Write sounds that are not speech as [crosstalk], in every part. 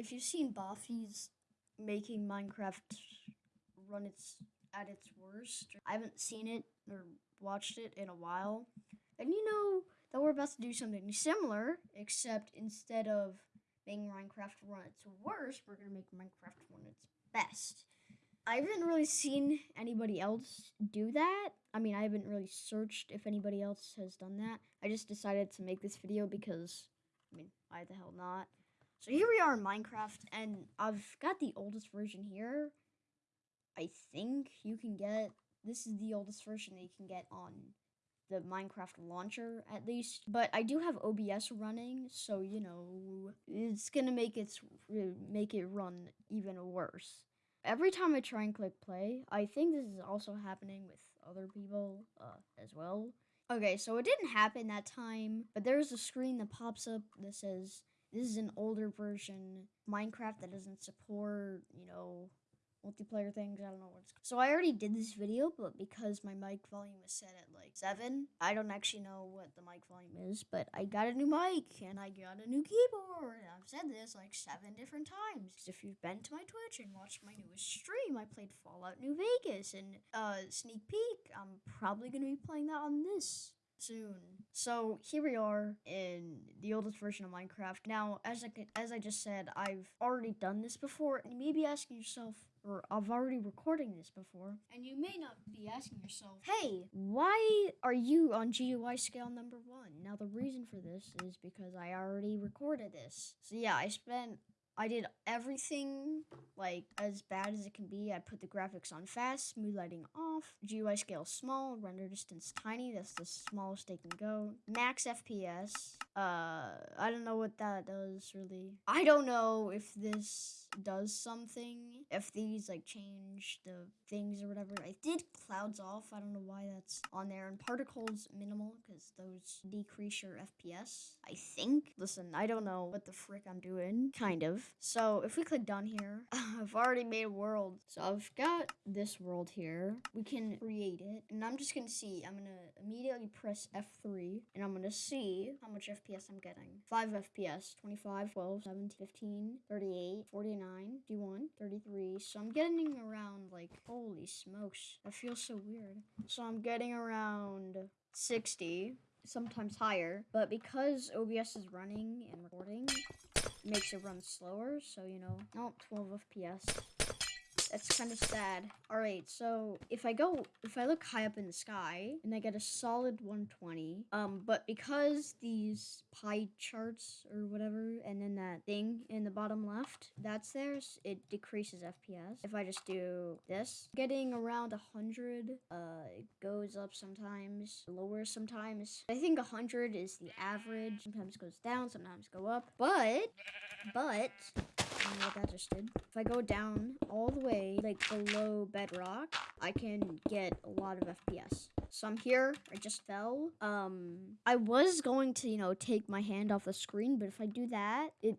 if you've seen Boffy's making Minecraft run its at its worst, I haven't seen it or watched it in a while. And you know that we're about to do something similar, except instead of making Minecraft run its worst, we're gonna make Minecraft run its best. I haven't really seen anybody else do that. I mean, I haven't really searched if anybody else has done that. I just decided to make this video because, I mean, why the hell not? So here we are in Minecraft, and I've got the oldest version here. I think you can get, this is the oldest version that you can get on the Minecraft launcher at least. But I do have OBS running, so you know, it's gonna make it, make it run even worse. Every time I try and click play, I think this is also happening with other people uh, as well. Okay, so it didn't happen that time, but there's a screen that pops up that says this is an older version Minecraft that doesn't support, you know, multiplayer things. I don't know what's. So I already did this video, but because my mic volume is set at like seven, I don't actually know what the mic volume is. But I got a new mic and I got a new keyboard. I've said this like seven different times. If you've been to my Twitch and watched my newest stream, I played Fallout New Vegas and uh sneak peek. I'm probably gonna be playing that on this soon. So here we are in the oldest version of Minecraft. Now, as I as I just said, I've already done this before, and you may be asking yourself, or I've already recording this before, and you may not be asking yourself, hey, why are you on GUI scale number one? Now, the reason for this is because I already recorded this. So yeah, I spent I did everything like as bad as it can be. I put the graphics on fast, smooth lighting off, GUI scale small, render distance tiny. That's the smallest they can go. Max FPS. Uh, I don't know what that does really. I don't know if this does something. If these like change the things or whatever. I did clouds off. I don't know why that's on there. And particles minimal because those decrease your FPS. I think. Listen, I don't know what the frick I'm doing. Kind of. So if we click done here, [laughs] I've already made a world. So I've got this world here. We can create it. And I'm just going to see. I'm going to immediately press F3. And I'm going to see how much FPS I'm getting. 5 FPS. 25, 12, 17, 15, 38, 49, 51, 33. So I'm getting around like, holy smokes. That feels so weird. So I'm getting around 60 sometimes higher, but because OBS is running and recording, makes it run slower, so you know, not 12 FPS. That's kind of sad. All right, so if I go, if I look high up in the sky and I get a solid 120, um, but because these pie charts or whatever, and then that thing in the bottom left, that's theirs, it decreases FPS. If I just do this, getting around 100, uh, it goes up sometimes, lower sometimes. I think 100 is the average. Sometimes goes down, sometimes go up, but, but, what that just did. If I go down all the way, like below bedrock, I can get a lot of FPS. So I'm here. I just fell. Um, I was going to, you know, take my hand off the screen, but if I do that, it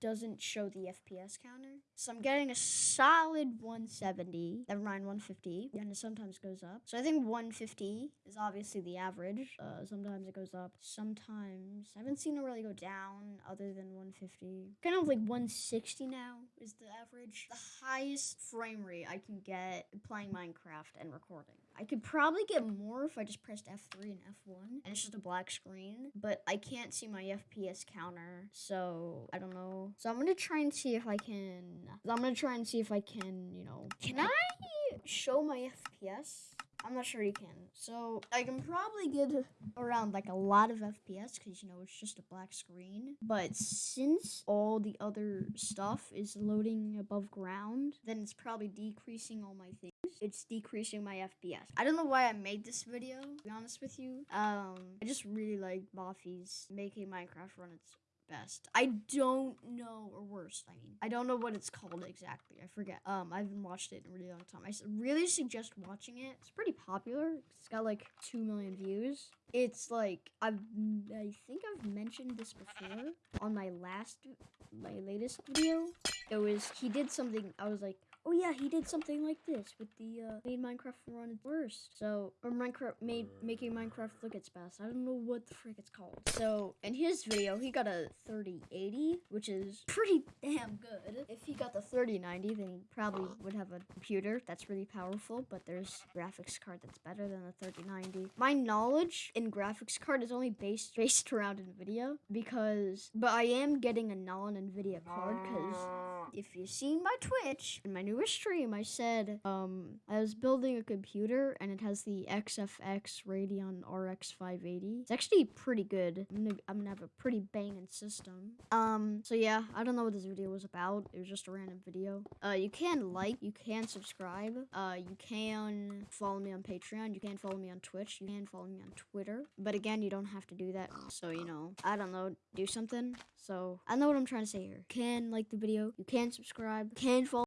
doesn't show the FPS counter. So I'm getting a solid 170. Never mind 150. And it sometimes goes up. So I think 150 is obviously the average. Uh, sometimes it goes up. Sometimes I haven't seen it really go down other than 150. Kind of like 160 now is the average. The highest frame rate I can get playing Minecraft and recording. I could probably get more if I just pressed F3 and F1 and it's just a black screen, but I can't see my FPS counter, so I don't know. So I'm gonna try and see if I can, I'm gonna try and see if I can, you know, can I show my FPS? I'm not sure you can. So I can probably get around like a lot of FPS because you know it's just a black screen. But since all the other stuff is loading above ground, then it's probably decreasing all my things. It's decreasing my FPS. I don't know why I made this video, to be honest with you. Um, I just really like Boffy's making Minecraft run its best. I don't know, or worst, I mean. I don't know what it's called exactly. I forget. Um, I haven't watched it in a really long time. I really suggest watching it. It's pretty popular. It's got like 2 million views. It's like, I've, I think I've mentioned this before on my last, my latest video. It was, he did something, I was like, Oh yeah, he did something like this with the uh, made Minecraft run its worst. So or Minecraft made making Minecraft look its best. I don't know what the frick it's called. So in his video, he got a 3080, which is pretty damn good. If he got the 3090, then he probably would have a computer that's really powerful. But there's graphics card that's better than the 3090. My knowledge in graphics card is only based based around Nvidia because, but I am getting a non-Nvidia card because if you've seen my Twitch in my newest stream, I said um I was building a computer and it has the XFX Radeon RX 580. It's actually pretty good. I'm gonna, I'm gonna have a pretty banging system. Um, so yeah, I don't know what this video was about. It was just a random video. Uh, you can like, you can subscribe. Uh, you can follow me on Patreon. You can follow me on Twitch. You can follow me on Twitter. But again, you don't have to do that. So you know, I don't know, do something. So I know what I'm trying to say here. You can like the video. You can subscribe. Can follow.